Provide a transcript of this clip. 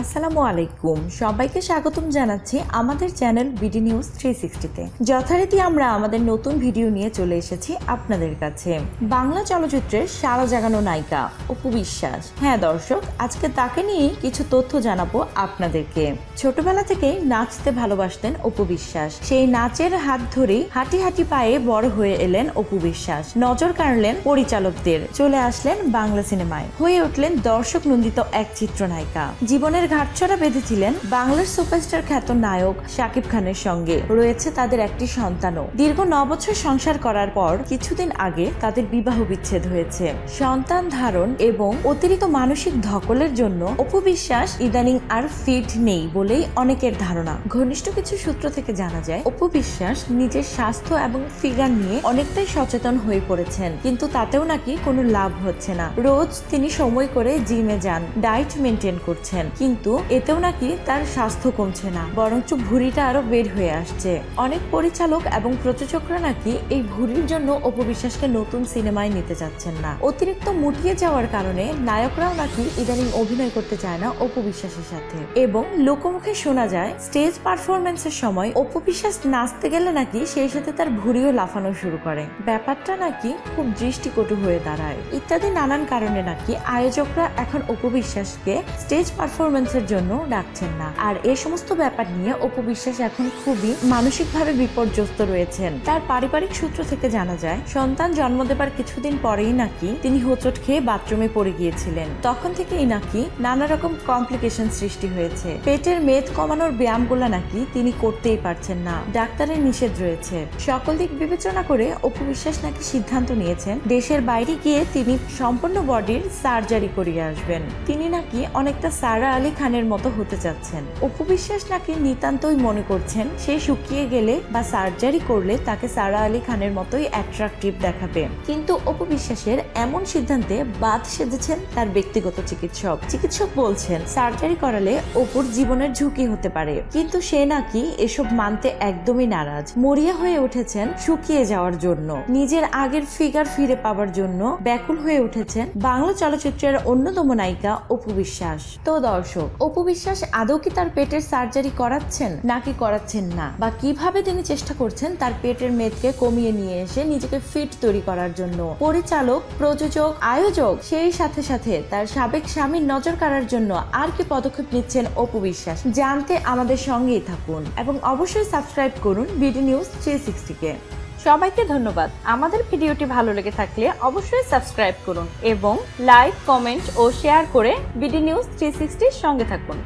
আসসালামু আলাইকুম। সবাইকে স্বাগতম জানাচ্ছি আমাদের চ্যানেল বিডি নিউজ থ্রি সিক্সটিতে যথারীতি আমরা আমাদের নতুন ভিডিও নিয়ে চলে এসেছি আপনাদের কাছে। বাংলা চলচ্চিত্রের সারা জাগানো নায়িকা অপু বিশ্বাস। হ্যাঁ দর্শক, আজকে তাকে নিয়ে কিছু তথ্য জানাব আপনাদেরকে। ছোটবেলা থেকেই নাচতে ভালোবাসতেন অপু বিশ্বাস। সেই নাচের হাত ধরেই হাঁটি হাঁটি পায়ে বড় হয়ে এলেন অপু বিশ্বাস। নজর কাড়লেন পরিচালকদের। চলে আসলেন বাংলা সিনেমায়। হয়ে উঠলেন দর্শক নন্দিত এক চিত্রনায়িকা। জীবনের ঘাটছড়া বেঁধেছিলেন বাংলার সুপারস্টার খ্যাত নায়ক শাকিব খানের সঙ্গে। রয়েছে তাদের একটি সন্তানও। দীর্ঘ ন বছর সংসার করার পর কিছুদিন আগে তাদের বিবাহ বিচ্ছেদ হয়েছে। সন্তান ধারণ এবং অতিরিক্ত মানসিক ধকলের জন্য অপু বিশ্বাস ইদানিং আর ফিট নেই বলেই অনেকের ধারণা। ঘনিষ্ঠ কিছু সূত্র থেকে জানা যায় অপু বিশ্বাস নিজের স্বাস্থ্য এবং ফিগার নিয়ে অনেকটাই সচেতন হয়ে পড়েছেন, কিন্তু তাতেও নাকি কোনো লাভ হচ্ছে না। রোজ তিনি সময় করে জিমে যান, ডায়েট মেনটেন করছেন কিন্তু এতেও নাকি তার স্বাস্থ্য কমছে না, বরঞ্চ ভুঁড়িটা আরও বের হয়ে আসছে। অনেক পরিচালক এবং প্রযোজকরা নাকি এই ভুঁড়ির জন্য অপবিশ্বাসকে নতুন সিনেমায় নিতে চাচ্ছেন না। অতিরিক্ত মুটিয়ে যাওয়ার কারণে নায়করাও নাকি ইদানিং অভিনয় করতে চায় না অপবিশ্বাসের সাথে। এবং লোকমুখে শোনা যায়, স্টেজ পারফরমেন্সের সময় অপবিশ্বাস নাচতে গেলে নাকি সেই সাথে তার ভুঁড়িও লাফানো শুরু করে। ব্যাপারটা নাকি খুব দৃষ্টিকটু হয়ে দাঁড়ায়। ইত্যাদি নানান কারণে নাকি আয়োজকরা এখন অপবিশ্বাসকে স্টেজ পারফরমেন্সের জন্য ডাকছেন না। আর এই সমস্ত ব্যাপার নিয়ে অপবিশ্বাস এখন খুবই মানসিকভাবে বিপর্যস্ত রয়েছেন। তার পারিবারিক সূত্র থেকে জানা যায়, সন্তান জন্ম দেবার কিছুদিন পরেই নাকি তিনি হোঁচট খেয়ে বাথরুমে পড়ে গিয়েছিলেন। তখন থেকেই নাকি নানা রকম কমপ্লিকেশন সৃষ্টি হয়েছে। পেটের মেদ কমানোর ব্যায়ামগুলো নাকি তিনি করতেই পারছেন না। ডাক্তারের নিষেধ রয়েছে। সকল দিক বিবেচনা করে অপু বিশ্বাস নাকি সিদ্ধান্ত নিয়েছেন, দেশের বাইরে গিয়ে তিনি সম্পূর্ণ বডির সার্জারি করিয়ে আসবেন। তিনি নাকি অনেকটা সারা আলী খানের মতো হতে চাচ্ছেন অপু বিশ্বাস নাকি নিতান্তই মনে করছেন, সে শুকিয়ে গেলে বা সার্জারি করলে তাকে সারা আলী খানের মতোই অ্যাট্রাকটিভ দেখাবে। কিন্তু অপু বিশ্বাসের এমন সিদ্ধান্তে বাদ সেজেছেন তার ব্যক্তিগত চিকিৎসক। চিকিৎসক বলছেন, সার্জারি করালে অপুর জীবনের ঝুঁকি হতে পারে। কিন্তু সে নাকি এসব মানতে একদমই নারাজ। মরিয়া হয়ে উঠেছেন শুকিয়ে যাওয়ার জন্য। নিজের আগের ফিগার ফিরে পাওয়ার জন্য ব্যাকুল হয়ে উঠেছেন বাংলা চলচ্চিত্রের অন্যতম নায়িকা অপু বিশ্বাস তো দর্শক অপু বিশ্বাস আদৌ কি তার পেটের সার্জারি করাচ্ছেন নাকি করাচ্ছেন না? বা কীভাবে তিনি চেষ্টা করছেন তার পেটের মেদকে কমিয়ে নিয়ে এসে নিজেকে ফিট তৈরি করার জন্য? পরিচালক, প্রযোজক, আয়োজক, সেই সাথে সাথে তার সাবেক স্বামীর নজর কাড়ার জন্য আর কি পদক্ষেপ নিচ্ছেন অপু বিশ্বাস? জানতে আমাদের সঙ্গেই থাকুন এবং অবশ্যই সাবস্ক্রাইব করুন বিডি নিউজ থ্রি সিক্সটিকে সবাইকে ধন্যবাদ। আমাদের ভিডিওটি ভালো লেগে থাকলে অবশ্যই সাবস্ক্রাইব করুন এবং লাইক, কমেন্ট ও শেয়ার করে বিডি নিউজ থ্রি সঙ্গে থাকুন।